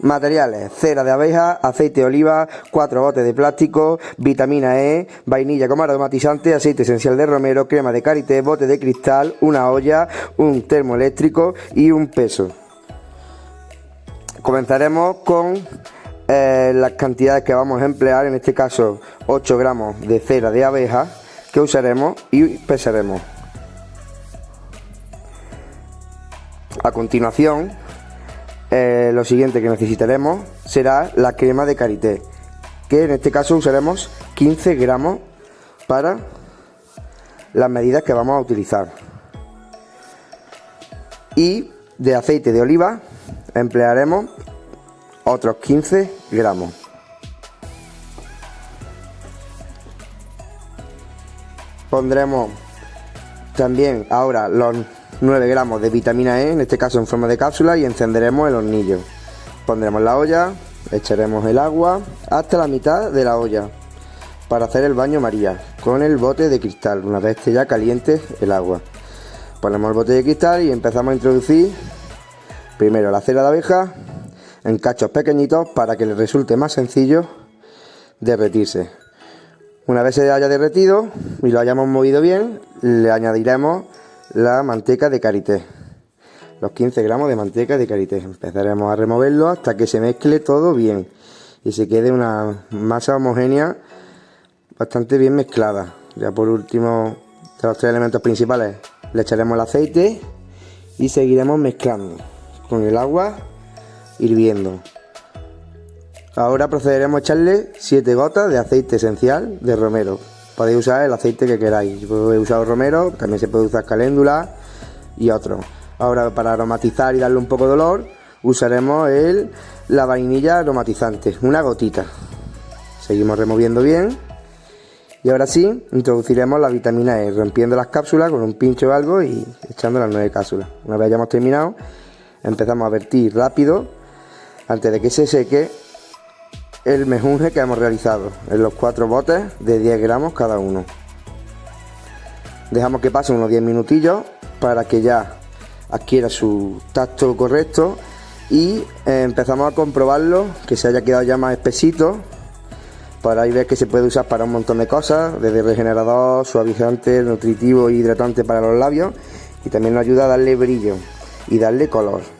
Materiales, cera de abeja, aceite de oliva, cuatro botes de plástico, vitamina E, vainilla como aromatizante, aceite esencial de romero, crema de karité, bote de cristal, una olla, un termoeléctrico y un peso. Comenzaremos con eh, las cantidades que vamos a emplear, en este caso 8 gramos de cera de abeja que usaremos y pesaremos. A continuación eh, lo siguiente que necesitaremos será la crema de karité que en este caso usaremos 15 gramos para las medidas que vamos a utilizar. Y de aceite de oliva emplearemos otros 15 gramos. Pondremos también ahora los 9 gramos de vitamina E, en este caso en forma de cápsula, y encenderemos el hornillo. Pondremos la olla, echaremos el agua hasta la mitad de la olla para hacer el baño María con el bote de cristal, una vez que ya caliente el agua. Ponemos el bote de cristal y empezamos a introducir primero la cera de abeja en cachos pequeñitos para que le resulte más sencillo derretirse. Una vez se haya derretido y lo hayamos movido bien, le añadiremos la manteca de karité. Los 15 gramos de manteca de karité. Empezaremos a removerlo hasta que se mezcle todo bien y se quede una masa homogénea bastante bien mezclada. Ya por último, de los tres elementos principales, le echaremos el aceite y seguiremos mezclando con el agua hirviendo. Ahora procederemos a echarle 7 gotas de aceite esencial de romero podéis usar el aceite que queráis. Yo he usado romero, también se puede usar caléndula y otro. Ahora para aromatizar y darle un poco de olor usaremos el, la vainilla aromatizante, una gotita. Seguimos removiendo bien. Y ahora sí, introduciremos la vitamina E, rompiendo las cápsulas con un pincho o algo y echando las nueve cápsulas. Una vez hayamos terminado, empezamos a vertir rápido antes de que se seque el mejunje que hemos realizado en los cuatro botes de 10 gramos cada uno. Dejamos que pase unos 10 minutillos para que ya adquiera su tacto correcto y eh, empezamos a comprobarlo que se haya quedado ya más espesito para ahí ver que se puede usar para un montón de cosas desde regenerador, suavizante, nutritivo e hidratante para los labios y también nos ayuda a darle brillo y darle color